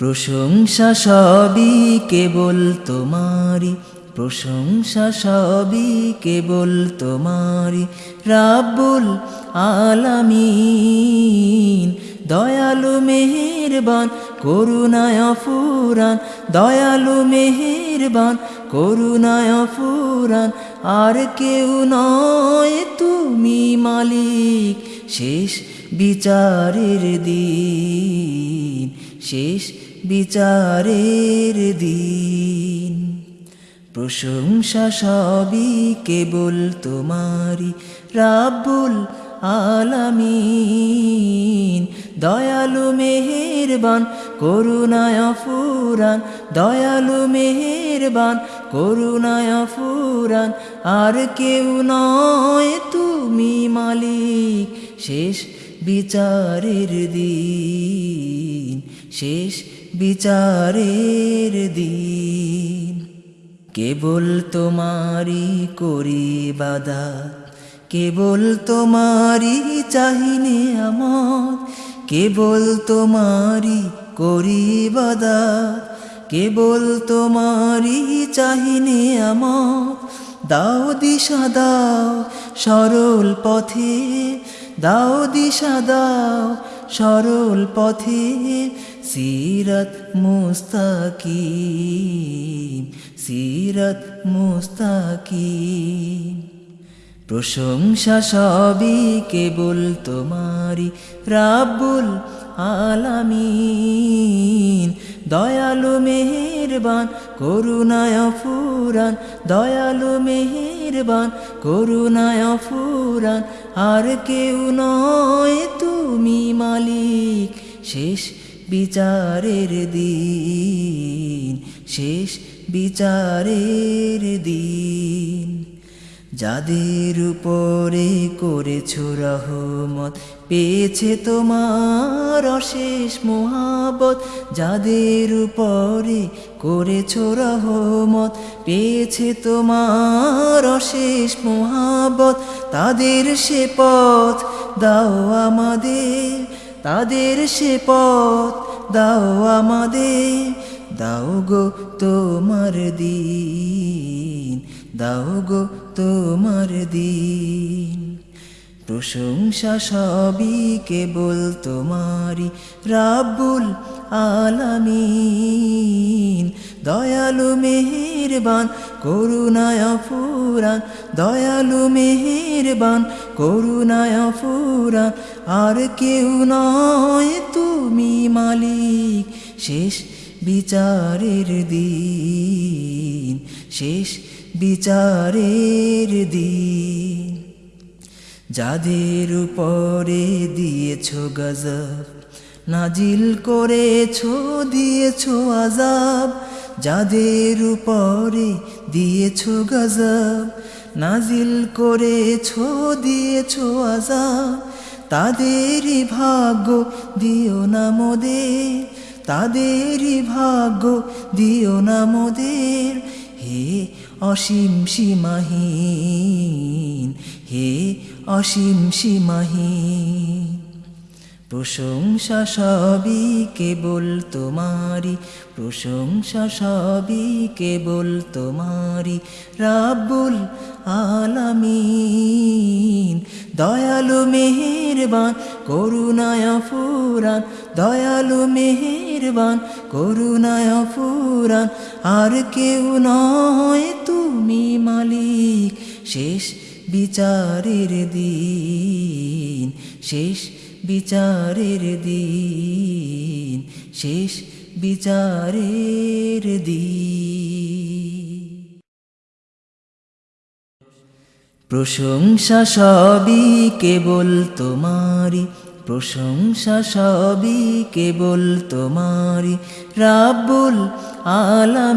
প্রশংসা সবই কেবল তোমারি প্রশংসা সবই কেবল তোমারি রাব্বুল আলামিন, দয়ালু মেহেরবান, করুণায় ফুরান দয়ালু মেহেরবান, করুণায় ফুরান আর কেউ নয় তুমি মালিক, শেষ বিচারের দিন, শেষ বিচারের দিন। প্রশংসা সবই কেবল তোমারি রাবুল আলামিন। দয়ালু মেহেরবান, করুণায় ফুরান দয়ালু মেহেরবান, করুণায় ফুরান আর কেউ নয় তুমি মালিক। শেষ বিচারের দিন, শেষ বিচারের দিন। কেবল তোমারি করি বাদা কেবল তোমারি চাহিনে আমার কেবল তোমারি করি বাদা কেবল তোমারি চাহিনে আমার দাও দিশা, দাও সরল পথে, দাও দিশা, দাও সরল পথে সিরত মুস্তাকিম সিরত মুস্তাকিম। প্রশংসা সবই কেবল তোমারি রাব্বুল আলামিন। দয়ালু মেহেরবান, করুণায় ফুরান দয়ালু মেহেরবান, করুণায় ফুরান আর কেউ নয় তুমি মালিক, শেষ বিচারের দিন, শেষ বিচারের দিন। যাদের উপরে করেছ রহমত, পেয়েছে তোমার অশেষ মোহাবত যাদের উপরে করেছ রহমত, পেয়েছে তোমার অশেষ মোহাবত তাদের সে পথ দাও আমাদের তাদের সে পথ দাও আমাদের দাও গো তোমার দিন দাও গো তোমার দিন। প্রশংসা সবই কেবল তোমারি রাব্বুল আলামিন। দয়ালু মেহেরবান, করুণায় ফুরান দয়ালু মেহেরবান, করুণায় ফুরান আর কেউ নয় তুমি মালিক, শেষ বিচারের দিন, শেষ বিচারের দিন। যাদের উপরে দিয়েছ গজব, নাজিল করেছ, দিয়েছ আজাব যাদের উপরে দিয়েছ গজব, নাজিল করেছ, দিয়েছ আজাব তাদেরই ভাগ্য দিও না মোদের, তাদেরই ভাগ্য দিও না মোদের। হে অসীম সীমাহীন, হে অসীম সীমাহীন। প্রশংসা সবই কেবল তোমারি প্রশংসা সবই কেবল তোমারি রাবুল আলামিন। দয়ালু মেহেরবান, করুণায় ফুরান দয়ালু মেহেরবান, করুণায় ফুরান আর কেউ নয় তুমি মালিক, শেষ বিচারের দিন, শেষ বিচারের দিন, শেষ বিচারের দিন। প্রশংসা সবই কেবল তোমারি প্রশংসা সবই কেবল তোমারি রাবুল আলামি